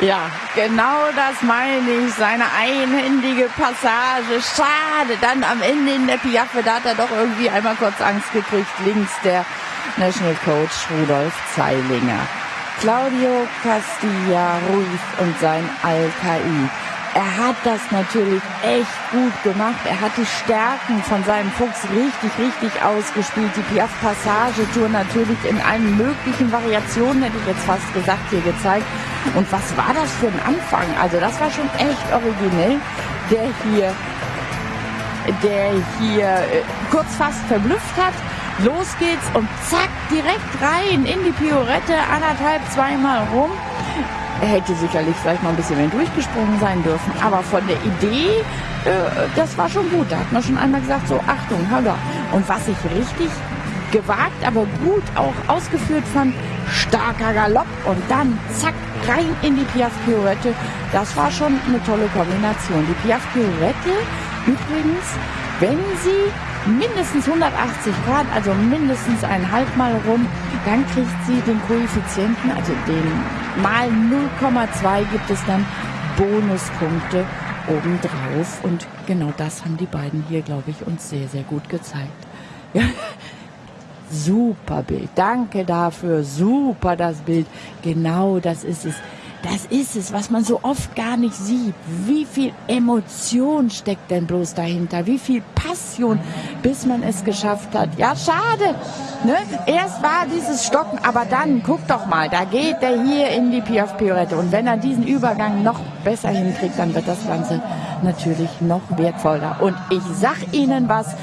Ja, genau das meine ich. Seine einhändige Passage. Schade. Dann am Ende in der Piaffe, da hat er doch irgendwie einmal kurz Angst gekriegt. Links der National Coach Rudolf Zeilinger. Claudio Castilla Ruiz und sein Al-Kai. Er hat das natürlich echt gut gemacht. Er hat die Stärken von seinem Fuchs richtig, richtig ausgespielt. Die Piaf Passage Tour natürlich in allen möglichen Variationen, hätte ich jetzt fast gesagt, hier gezeigt. Und was war das für ein Anfang? Also das war schon echt originell, der hier, der hier äh, kurz fast verblüfft hat. Los geht's und zack, direkt rein in die Piorette, anderthalb, zweimal rum. Er hätte sicherlich vielleicht noch ein bisschen mehr durchgesprungen sein dürfen, aber von der Idee, äh, das war schon gut. Da hat man schon einmal gesagt, so Achtung, Höller. Und was ich richtig gewagt, aber gut auch ausgeführt fand, starker Galopp und dann zack, rein in die Piaf Pirouette. Das war schon eine tolle Kombination. Die Piaf Pirouette übrigens, wenn sie mindestens 180 Grad, also mindestens ein Halbmal rum, dann kriegt sie den Koeffizienten, also den mal 0,2 gibt es dann Bonuspunkte obendrauf. Und genau das haben die beiden hier, glaube ich, uns sehr, sehr gut gezeigt. Ja. Super Bild. Danke dafür. Super das Bild. Genau das ist es. Das ist es, was man so oft gar nicht sieht. Wie viel Emotion steckt denn bloß dahinter? Wie viel Passion, bis man es geschafft hat. Ja, schade. Ne? Erst war dieses Stocken, aber dann, guck doch mal, da geht der hier in die Piaf Piorette. Und wenn er diesen Übergang noch besser hinkriegt, dann wird das Ganze natürlich noch wertvoller. Und ich sag Ihnen was,